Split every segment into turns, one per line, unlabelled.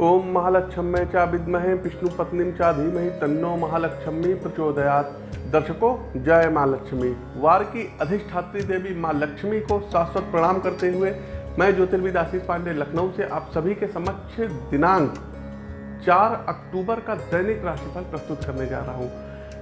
ओम महालक्ष्मी चा विद्महे विष्णु पत्नी चा धीमहि तन्नो महालक्ष्मी प्रचोदयात। दर्शकों, जय माँ लक्ष्मी। वार की अधिष्ठात्री देवी माँ लक्ष्मी को शाश्वत प्रणाम करते हुए मैं ज्योतिर्विद आशीष पांडे, लखनऊ से आप सभी के समक्ष दिनांक 4 अक्टूबर का दैनिक राशिफल प्रस्तुत करने जा रहा हूँ।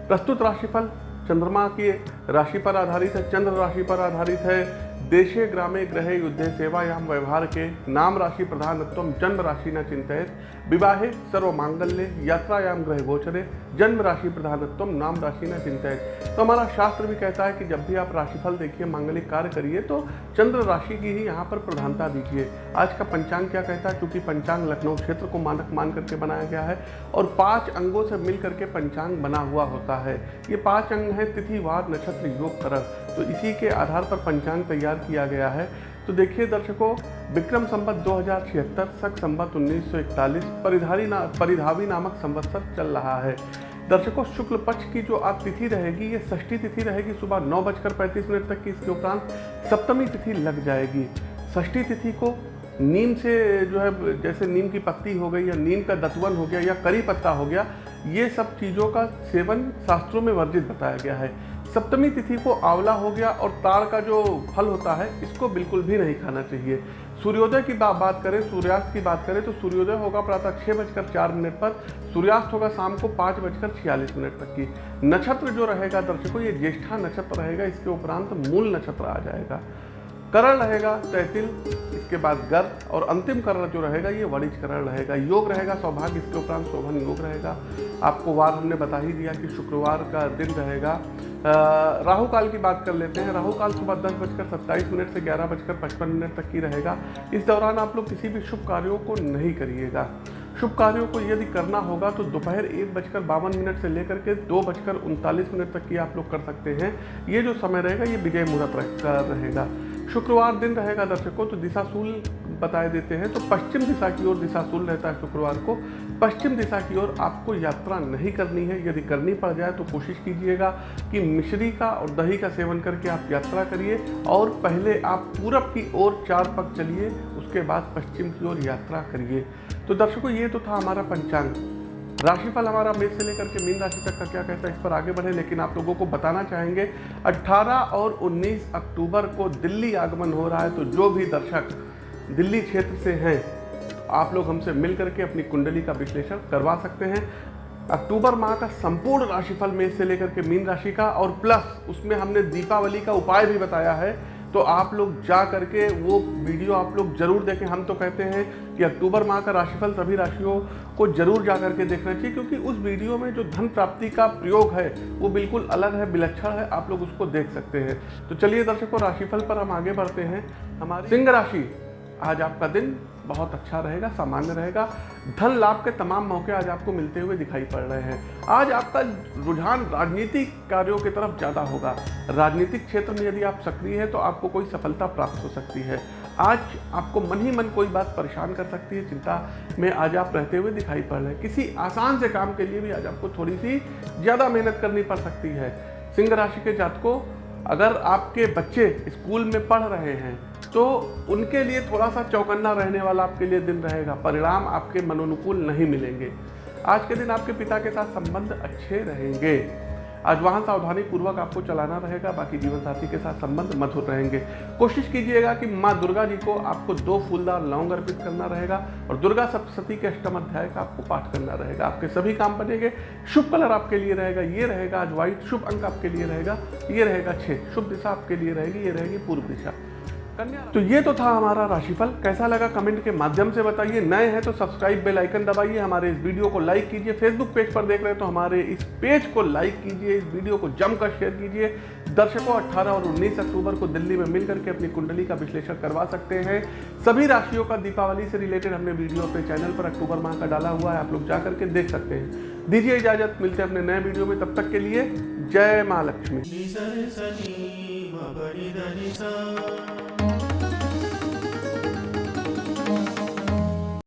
प्रस्तुत राशिफल चंद्रमा की राशि पर आधारित है, चंद्र राशि पर आधारित है देशे ग्रामे ग्रहे युद्धे सेवायाम व्यवहार के नाम राशि प्रधानत्व जन्म राशि न चिंतित। विवाहे सर्व मांगल्य यात्रायाम ग्रह गोचरे जन्म राशि प्रधानत्व, नाम राशि न चिंतित तो हमारा शास्त्र भी कहता है कि जब भी आप राशिफल देखिए, मांगलिक कार्य करिए तो चंद्र राशि की ही यहाँ पर प्रधानता दीजिए। आज का पंचांग क्या कहता है? क्योंकि पंचांग लखनऊ क्षेत्र को मानक मान करके बनाया गया है, और पाँच अंगों से मिल करके पंचांग बना हुआ होता है। ये पाँच अंग हैं तिथिवार नक्षत्र, योग करक तो इसी के आधार पर पंचांग तैयार किया गया है। तो देखिए दर्शकों, विक्रम संवत दो हज़ार छिहत्तर, सख संवत 1941 परिधारी ना, परिधावी नामक संवत्सर चल रहा है। दर्शकों, शुक्ल पक्ष की जो आज तिथि रहेगी, ये षष्ठी तिथि रहेगी, सुबह नौ बजकर पैंतीस मिनट तक की, इसके उपरांत सप्तमी तिथि लग जाएगी। षष्ठी तिथि को नीम से जो है, जैसे नीम की पत्ती हो गई या नीम का दतवन हो गया या करी पत्ता हो गया, ये सब चीज़ों का सेवन शास्त्रों में वर्जित बताया गया है। सप्तमी तिथि को आंवला हो गया और ताड़ का जो फल होता है, इसको बिल्कुल भी नहीं खाना चाहिए। सूर्योदय की बात करें, सूर्यास्त की बात करें तो सूर्योदय होगा प्रातः छः बजकर चार मिनट पर, सूर्यास्त होगा शाम को पाँच बजकर छियालीस मिनट तक की। नक्षत्र जो रहेगा दर्शकों, ये ज्येष्ठा नक्षत्र रहेगा, इसके उपरांत मूल नक्षत्र आ जाएगा। करण रहेगा तहसील, इसके बाद गर्भ और अंतिम करण जो रहेगा ये वणिज करण रहेगा। योग रहेगा, सौभाग्य, इसके उपरांत शोभन योग रहेगा। आपको वार हमने बता ही दिया कि शुक्रवार का दिन रहेगा। राहु काल की बात कर लेते हैं। राहु काल सुबह दस बजकर सत्ताईस मिनट से ग्यारह बजकर पचपन मिनट तक की रहेगा। इस दौरान आप लोग किसी भी शुभ कार्यों को नहीं करिएगा। शुभ कार्यों को यदि करना होगा तो दोपहर एक बजकर बावन मिनट से लेकर के दो बजकर उनतालीस मिनट तक की आप लोग कर सकते हैं। ये जो समय रहेगा, ये विजय मुहूर्त रहेगा। शुक्रवार दिन रहेगा दर्शकों तो दिशाशूल बताए देते हैं तो पश्चिम दिशा की ओर, दिशा दिशाशूल रहता है शुक्रवार को, पश्चिम दिशा की ओर आपको यात्रा नहीं करनी है। यदि करनी पड़ जाए तो कोशिश कीजिएगा कि मिश्री का और दही का सेवन करके आप यात्रा करिए, और पहले आप पूरब की ओर चार पग चलिए, उसके बाद पश्चिम की ओर यात्रा करिए। तो दर्शकों, ये तो था हमारा पंचांग। राशिफल हमारा मेष से लेकर के मीन राशि तक का क्या कहता है, इस पर आगे बढ़े, लेकिन आप लोगों को बताना चाहेंगे 18 और 19 अक्टूबर को दिल्ली आगमन हो रहा है तो जो भी दर्शक दिल्ली क्षेत्र से हैं। आप लोग हमसे मिल करके अपनी कुंडली का विश्लेषण करवा सकते हैं। अक्टूबर माह का संपूर्ण राशिफल मेष से लेकर के मीन राशि का और प्लस उसमें हमने दीपावली का उपाय भी बताया है। तो आप लोग जा करके वो वीडियो आप लोग ज़रूर देखें। हम तो कहते हैं कि अक्टूबर माह का राशिफल सभी राशियों को ज़रूर जा करके देखना चाहिए, क्योंकि उस वीडियो में जो धन प्राप्ति का प्रयोग है, वो बिल्कुल अलग है, विलक्षण है। आप लोग उसको देख सकते हैं। तो चलिए दर्शकों, राशिफल पर हम आगे बढ़ते हैं। हमारी सिंह राशि आज आपका दिन बहुत अच्छा रहेगा, सामान्य रहेगा। धन लाभ के तमाम मौके आज आपको मिलते हुए दिखाई पड़ रहे हैं। आज आपका रुझान राजनीतिक कार्यों की तरफ़ ज़्यादा होगा। राजनीतिक क्षेत्र में यदि आप सक्रिय हैं तो आपको कोई सफलता प्राप्त हो सकती है। आज आपको मन ही मन कोई बात परेशान कर सकती है, चिंता में आज आप रहते हुए दिखाई पड़ रहे हैं। किसी आसान से काम के लिए भी आज आपको थोड़ी सी ज़्यादा मेहनत करनी पड़ सकती है। सिंह राशि के जातकों, अगर आपके बच्चे स्कूल में पढ़ रहे हैं तो उनके लिए थोड़ा सा चौकन्ना रहने वाला आपके लिए दिन रहेगा। परिणाम आपके मनोनुकूल नहीं मिलेंगे। आज के दिन आपके पिता के साथ संबंध अच्छे रहेंगे। आज वाहन सावधानी पूर्वक आपको चलाना रहेगा, बाकी जीवन साथी के साथ संबंध मधुर रहेंगे। कोशिश कीजिएगा कि माँ दुर्गा जी को आपको दो फूलदार लौंग अर्पित करना रहेगा और दुर्गा सप्तशती के अष्टम अध्याय का आपको पाठ करना रहेगा। आपके सभी काम बनेंगे। शुभ कलर आपके लिए रहेगा, ये रहेगा आज व्हाइट शुभ अंक आपके लिए रहेगा, ये रहेगा छः शुभ दिशा आपके लिए रहेगी, ये रहेगी पूर्व दिशा। तो ये तो था हमारा राशिफल। कैसा लगा कमेंट के माध्यम से बताइए। नए हैं तो सब्सक्राइब बेल आइकन दबाइए। हमारे इस वीडियो को लाइक कीजिए। फेसबुक पेज पर देख रहे हैं तो हमारे इस पेज को लाइक कीजिए। इस वीडियो को जमकर शेयर कीजिए। दर्शकों 18 और 19 अक्टूबर को दिल्ली में मिल करके अपनी कुंडली का विश्लेषण करवा सकते हैं। सभी राशियों का दीपावली से रिलेटेड हमने वीडियो अपने चैनल पर अक्टूबर माह का डाला हुआ है। आप लोग जा करके देख सकते हैं। दीजिए इजाज़त। मिलते हैं अपने नए वीडियो में। तब तक के लिए जय माँ लक्ष्मी।